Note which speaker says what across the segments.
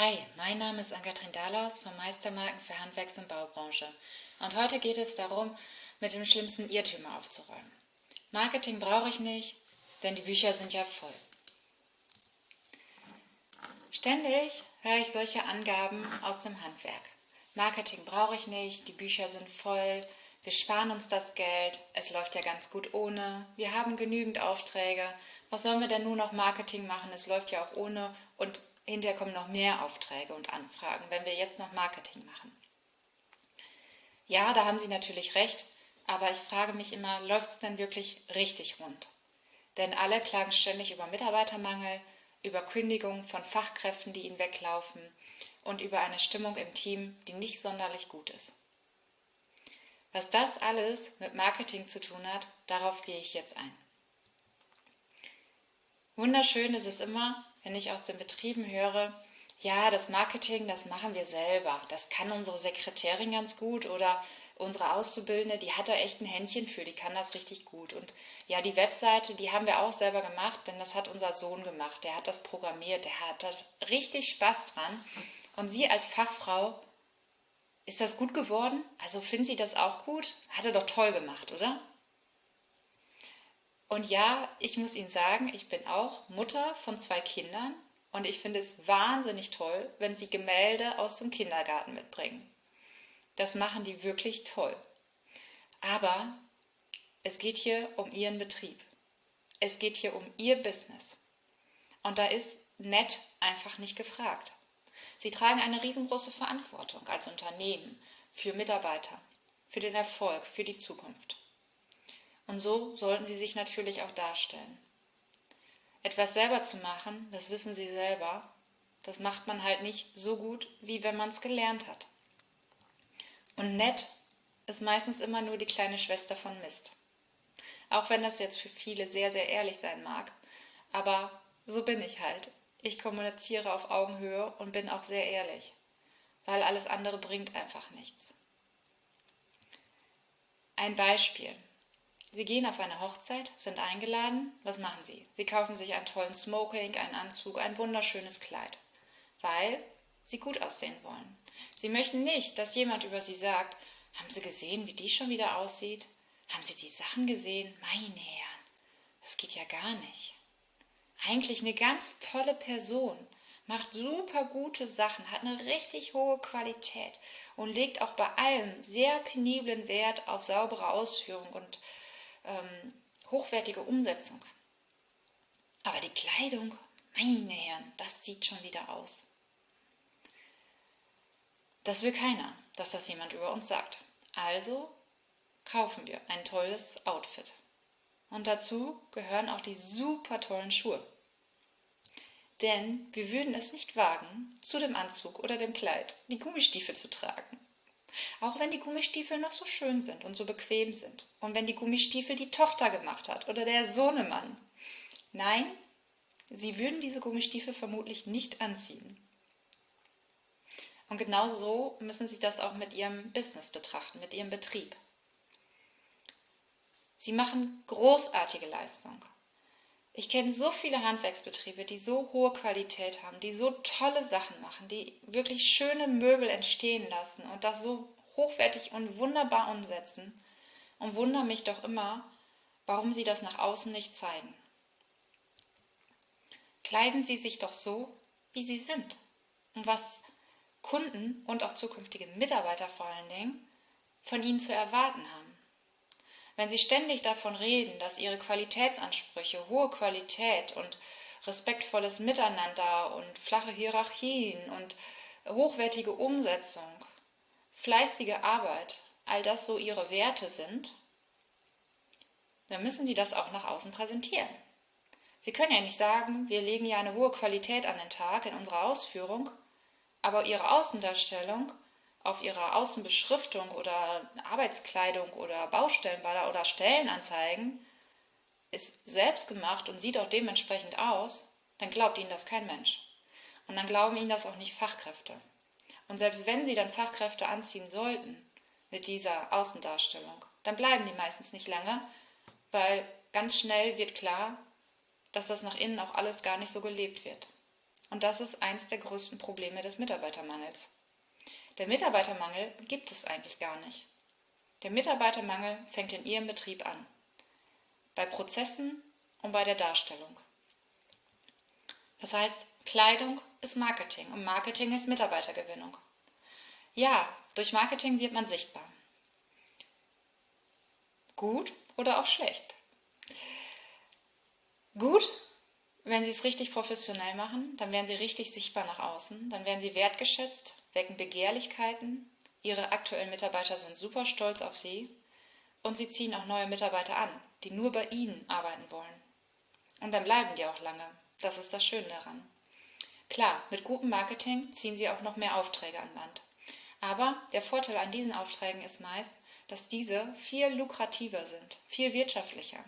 Speaker 1: Hi, mein Name ist Ann-Kathrin Dahlaus von Meistermarken für Handwerks- und Baubranche. Und heute geht es darum, mit dem schlimmsten Irrtümer aufzuräumen. Marketing brauche ich nicht, denn die Bücher sind ja voll. Ständig höre ich solche Angaben aus dem Handwerk. Marketing brauche ich nicht, die Bücher sind voll, wir sparen uns das Geld, es läuft ja ganz gut ohne, wir haben genügend Aufträge, was sollen wir denn nur noch Marketing machen, es läuft ja auch ohne und hinterher kommen noch mehr Aufträge und Anfragen, wenn wir jetzt noch Marketing machen. Ja, da haben Sie natürlich recht, aber ich frage mich immer, läuft es denn wirklich richtig rund? Denn alle klagen ständig über Mitarbeitermangel, über Kündigungen von Fachkräften, die ihnen weglaufen und über eine Stimmung im Team, die nicht sonderlich gut ist. Was das alles mit Marketing zu tun hat, darauf gehe ich jetzt ein. Wunderschön ist es immer, wenn ich aus den Betrieben höre, ja, das Marketing, das machen wir selber. Das kann unsere Sekretärin ganz gut oder unsere Auszubildende, die hat da echt ein Händchen für, die kann das richtig gut. Und ja, die Webseite, die haben wir auch selber gemacht, denn das hat unser Sohn gemacht. Der hat das programmiert, der hat da richtig Spaß dran. Und Sie als Fachfrau, ist das gut geworden? Also finden Sie das auch gut? Hat er doch toll gemacht, oder? Und ja, ich muss Ihnen sagen, ich bin auch Mutter von zwei Kindern und ich finde es wahnsinnig toll, wenn Sie Gemälde aus dem Kindergarten mitbringen. Das machen die wirklich toll. Aber es geht hier um Ihren Betrieb. Es geht hier um Ihr Business. Und da ist nett einfach nicht gefragt. Sie tragen eine riesengroße Verantwortung als Unternehmen für Mitarbeiter, für den Erfolg, für die Zukunft. Und so sollten sie sich natürlich auch darstellen. Etwas selber zu machen, das wissen sie selber, das macht man halt nicht so gut, wie wenn man es gelernt hat. Und nett ist meistens immer nur die kleine Schwester von Mist. Auch wenn das jetzt für viele sehr, sehr ehrlich sein mag. Aber so bin ich halt. Ich kommuniziere auf Augenhöhe und bin auch sehr ehrlich, weil alles andere bringt einfach nichts. Ein Beispiel. Sie gehen auf eine Hochzeit, sind eingeladen. Was machen Sie? Sie kaufen sich einen tollen Smoking, einen Anzug, ein wunderschönes Kleid, weil Sie gut aussehen wollen. Sie möchten nicht, dass jemand über Sie sagt, haben Sie gesehen, wie die schon wieder aussieht? Haben Sie die Sachen gesehen? Meine Herren, das geht ja gar nicht. Eigentlich eine ganz tolle Person, macht super gute Sachen, hat eine richtig hohe Qualität und legt auch bei allem sehr peniblen Wert auf saubere Ausführung und ähm, hochwertige Umsetzung. Aber die Kleidung, meine Herren, das sieht schon wieder aus. Das will keiner, dass das jemand über uns sagt. Also kaufen wir ein tolles Outfit. Und dazu gehören auch die super tollen Schuhe. Denn wir würden es nicht wagen, zu dem Anzug oder dem Kleid die Gummistiefel zu tragen. Auch wenn die Gummistiefel noch so schön sind und so bequem sind. Und wenn die Gummistiefel die Tochter gemacht hat oder der Sohnemann. Nein, sie würden diese Gummistiefel vermutlich nicht anziehen. Und genau so müssen Sie das auch mit Ihrem Business betrachten, mit Ihrem Betrieb. Sie machen großartige Leistung. Ich kenne so viele Handwerksbetriebe, die so hohe Qualität haben, die so tolle Sachen machen, die wirklich schöne Möbel entstehen lassen und das so hochwertig und wunderbar umsetzen und wundere mich doch immer, warum sie das nach außen nicht zeigen. Kleiden Sie sich doch so, wie Sie sind und was Kunden und auch zukünftige Mitarbeiter vor allen Dingen von Ihnen zu erwarten haben. Wenn Sie ständig davon reden, dass Ihre Qualitätsansprüche, hohe Qualität und respektvolles Miteinander und flache Hierarchien und hochwertige Umsetzung, fleißige Arbeit, all das so Ihre Werte sind, dann müssen Sie das auch nach außen präsentieren. Sie können ja nicht sagen, wir legen ja eine hohe Qualität an den Tag in unserer Ausführung, aber Ihre Außendarstellung auf ihrer Außenbeschriftung oder Arbeitskleidung oder Baustellenballer oder Stellenanzeigen ist selbst gemacht und sieht auch dementsprechend aus, dann glaubt ihnen das kein Mensch. Und dann glauben ihnen das auch nicht Fachkräfte. Und selbst wenn sie dann Fachkräfte anziehen sollten mit dieser Außendarstellung, dann bleiben die meistens nicht lange, weil ganz schnell wird klar, dass das nach innen auch alles gar nicht so gelebt wird. Und das ist eins der größten Probleme des Mitarbeitermangels. Der Mitarbeitermangel gibt es eigentlich gar nicht. Der Mitarbeitermangel fängt in Ihrem Betrieb an. Bei Prozessen und bei der Darstellung. Das heißt, Kleidung ist Marketing und Marketing ist Mitarbeitergewinnung. Ja, durch Marketing wird man sichtbar. Gut oder auch schlecht. Gut, wenn Sie es richtig professionell machen, dann werden Sie richtig sichtbar nach außen, dann werden Sie wertgeschätzt, wecken Begehrlichkeiten, Ihre aktuellen Mitarbeiter sind super stolz auf Sie und Sie ziehen auch neue Mitarbeiter an, die nur bei Ihnen arbeiten wollen. Und dann bleiben die auch lange. Das ist das Schöne daran. Klar, mit gutem Marketing ziehen Sie auch noch mehr Aufträge an Land. Aber der Vorteil an diesen Aufträgen ist meist, dass diese viel lukrativer sind, viel wirtschaftlicher.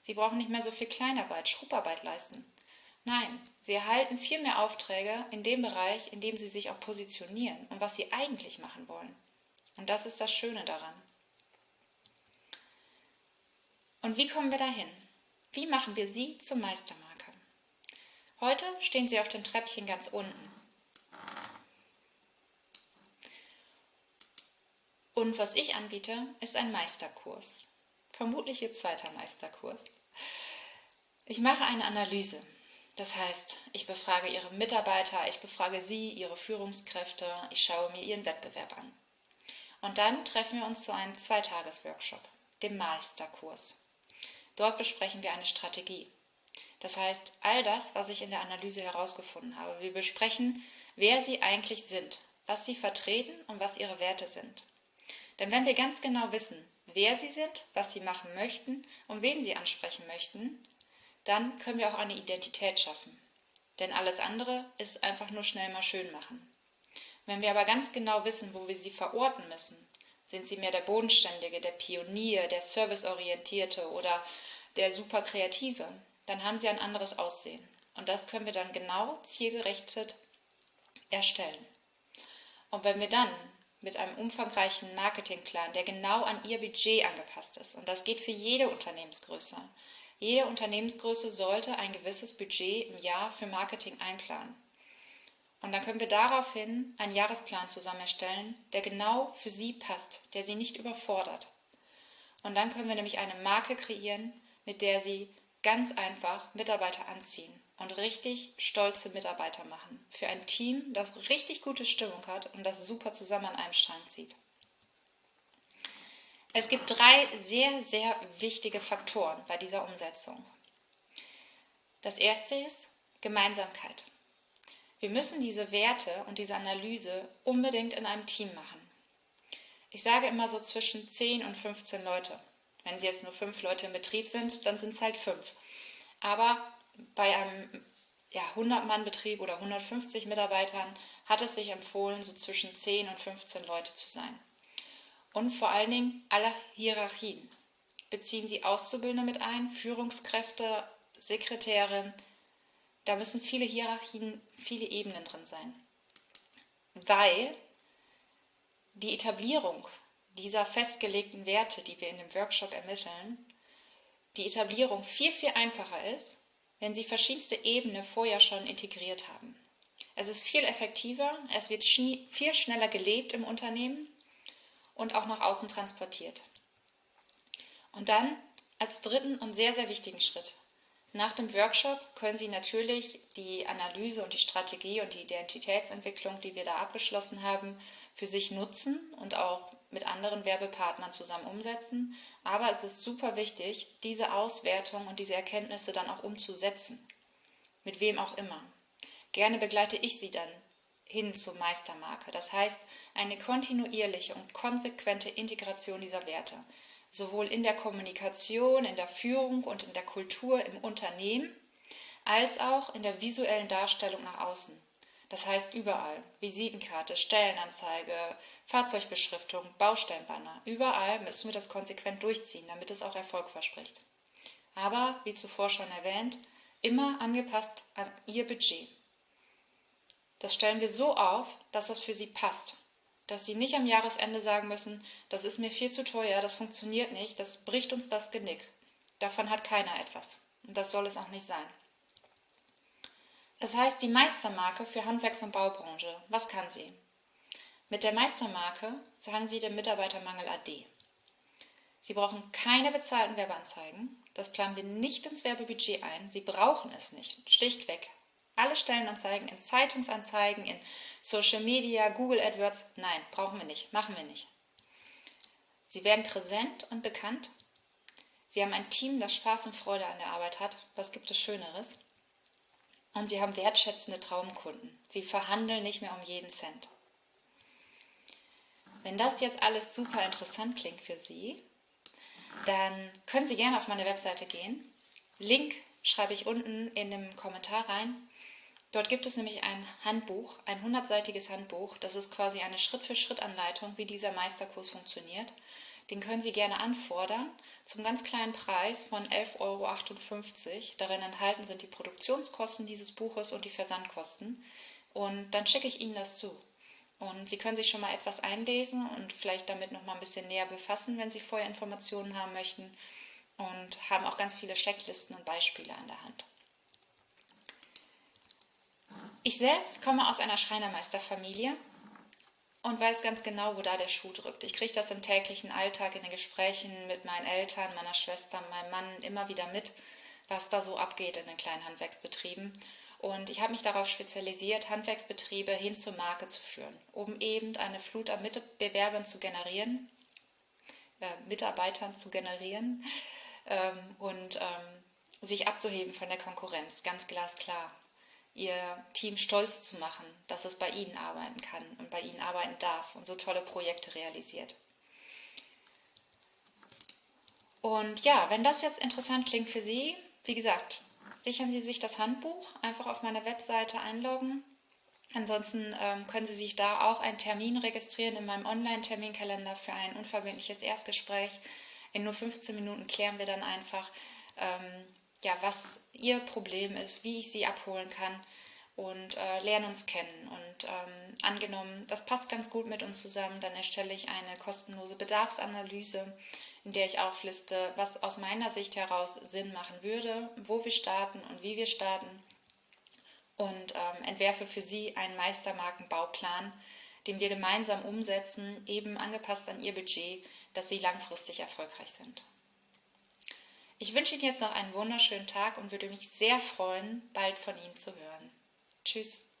Speaker 1: Sie brauchen nicht mehr so viel Kleinarbeit, Schrubbarbeit leisten. Nein, sie erhalten viel mehr Aufträge in dem Bereich, in dem sie sich auch positionieren und was sie eigentlich machen wollen. Und das ist das Schöne daran. Und wie kommen wir dahin? Wie machen wir sie zur Meistermarke? Heute stehen sie auf dem Treppchen ganz unten. Und was ich anbiete, ist ein Meisterkurs. Vermutlich Ihr zweiter Meisterkurs. Ich mache eine Analyse das heißt, ich befrage Ihre Mitarbeiter, ich befrage Sie, Ihre Führungskräfte, ich schaue mir Ihren Wettbewerb an. Und dann treffen wir uns zu einem Zweitagesworkshop, dem Meisterkurs. Dort besprechen wir eine Strategie. Das heißt, all das, was ich in der Analyse herausgefunden habe. Wir besprechen, wer Sie eigentlich sind, was Sie vertreten und was Ihre Werte sind. Denn wenn wir ganz genau wissen, wer Sie sind, was Sie machen möchten und wen Sie ansprechen möchten, dann können wir auch eine Identität schaffen. Denn alles andere ist einfach nur schnell mal schön machen. Wenn wir aber ganz genau wissen, wo wir sie verorten müssen, sind sie mehr der Bodenständige, der Pionier, der Serviceorientierte oder der Superkreative, dann haben sie ein anderes Aussehen. Und das können wir dann genau zielgerichtet erstellen. Und wenn wir dann mit einem umfangreichen Marketingplan, der genau an Ihr Budget angepasst ist, und das geht für jede Unternehmensgröße, jede Unternehmensgröße sollte ein gewisses Budget im Jahr für Marketing einplanen. Und dann können wir daraufhin einen Jahresplan zusammen erstellen, der genau für Sie passt, der Sie nicht überfordert. Und dann können wir nämlich eine Marke kreieren, mit der Sie ganz einfach Mitarbeiter anziehen und richtig stolze Mitarbeiter machen. Für ein Team, das richtig gute Stimmung hat und das super zusammen an einem Strang zieht. Es gibt drei sehr, sehr wichtige Faktoren bei dieser Umsetzung. Das erste ist Gemeinsamkeit. Wir müssen diese Werte und diese Analyse unbedingt in einem Team machen. Ich sage immer so zwischen 10 und 15 Leute. Wenn Sie jetzt nur fünf Leute im Betrieb sind, dann sind es halt fünf. Aber bei einem ja, 100-Mann-Betrieb oder 150 Mitarbeitern hat es sich empfohlen, so zwischen 10 und 15 Leute zu sein und vor allen Dingen aller Hierarchien. Beziehen Sie Auszubildende mit ein, Führungskräfte, Sekretärin. Da müssen viele Hierarchien, viele Ebenen drin sein. Weil die Etablierung dieser festgelegten Werte, die wir in dem Workshop ermitteln, die Etablierung viel, viel einfacher ist, wenn Sie verschiedenste Ebenen vorher schon integriert haben. Es ist viel effektiver, es wird viel schneller gelebt im Unternehmen und auch nach außen transportiert. Und dann als dritten und sehr, sehr wichtigen Schritt. Nach dem Workshop können Sie natürlich die Analyse und die Strategie und die Identitätsentwicklung, die wir da abgeschlossen haben, für sich nutzen und auch mit anderen Werbepartnern zusammen umsetzen. Aber es ist super wichtig, diese Auswertung und diese Erkenntnisse dann auch umzusetzen. Mit wem auch immer. Gerne begleite ich Sie dann hin zur Meistermarke. Das heißt, eine kontinuierliche und konsequente Integration dieser Werte, sowohl in der Kommunikation, in der Führung und in der Kultur im Unternehmen, als auch in der visuellen Darstellung nach außen. Das heißt überall. Visitenkarte, Stellenanzeige, Fahrzeugbeschriftung, Baustellenbanner. Überall müssen wir das konsequent durchziehen, damit es auch Erfolg verspricht. Aber, wie zuvor schon erwähnt, immer angepasst an Ihr Budget. Das stellen wir so auf, dass das für Sie passt. Dass Sie nicht am Jahresende sagen müssen, das ist mir viel zu teuer, das funktioniert nicht, das bricht uns das Genick. Davon hat keiner etwas. Und das soll es auch nicht sein. Es heißt die Meistermarke für Handwerks- und Baubranche. Was kann sie? Mit der Meistermarke sagen Sie dem Mitarbeitermangel AD. Sie brauchen keine bezahlten Werbeanzeigen. Das planen wir nicht ins Werbebudget ein. Sie brauchen es nicht. Schlichtweg. Alle Stellenanzeigen in Zeitungsanzeigen, in Social Media, Google AdWords. Nein, brauchen wir nicht. Machen wir nicht. Sie werden präsent und bekannt. Sie haben ein Team, das Spaß und Freude an der Arbeit hat. Was gibt es Schöneres? Und sie haben wertschätzende Traumkunden. Sie verhandeln nicht mehr um jeden Cent. Wenn das jetzt alles super interessant klingt für Sie, dann können Sie gerne auf meine Webseite gehen. Link schreibe ich unten in dem Kommentar rein. Dort gibt es nämlich ein Handbuch, ein hundertseitiges Handbuch. Das ist quasi eine Schritt-für-Schritt-Anleitung, wie dieser Meisterkurs funktioniert. Den können Sie gerne anfordern zum ganz kleinen Preis von 11,58 Euro. Darin enthalten sind die Produktionskosten dieses Buches und die Versandkosten. Und dann schicke ich Ihnen das zu. Und Sie können sich schon mal etwas einlesen und vielleicht damit noch mal ein bisschen näher befassen, wenn Sie vorher Informationen haben möchten. Und haben auch ganz viele Checklisten und Beispiele an der Hand. Ich selbst komme aus einer Schreinermeisterfamilie und weiß ganz genau, wo da der Schuh drückt. Ich kriege das im täglichen Alltag in den Gesprächen mit meinen Eltern, meiner Schwester, meinem Mann immer wieder mit, was da so abgeht in den kleinen Handwerksbetrieben. Und ich habe mich darauf spezialisiert, Handwerksbetriebe hin zur Marke zu führen, um eben eine Flut an Mitbewerbern zu generieren, äh, Mitarbeitern zu generieren ähm, und ähm, sich abzuheben von der Konkurrenz, ganz glasklar. Ihr Team stolz zu machen, dass es bei Ihnen arbeiten kann und bei Ihnen arbeiten darf und so tolle Projekte realisiert. Und ja, wenn das jetzt interessant klingt für Sie, wie gesagt, sichern Sie sich das Handbuch, einfach auf meiner Webseite einloggen. Ansonsten ähm, können Sie sich da auch einen Termin registrieren in meinem Online-Terminkalender für ein unverbindliches Erstgespräch. In nur 15 Minuten klären wir dann einfach, ähm, ja, was Ihr Problem ist, wie ich Sie abholen kann und äh, lernen uns kennen. Und ähm, angenommen, das passt ganz gut mit uns zusammen, dann erstelle ich eine kostenlose Bedarfsanalyse in der ich aufliste, was aus meiner Sicht heraus Sinn machen würde, wo wir starten und wie wir starten und ähm, entwerfe für Sie einen Meistermarkenbauplan, den wir gemeinsam umsetzen, eben angepasst an Ihr Budget, dass Sie langfristig erfolgreich sind. Ich wünsche Ihnen jetzt noch einen wunderschönen Tag und würde mich sehr freuen, bald von Ihnen zu hören. Tschüss.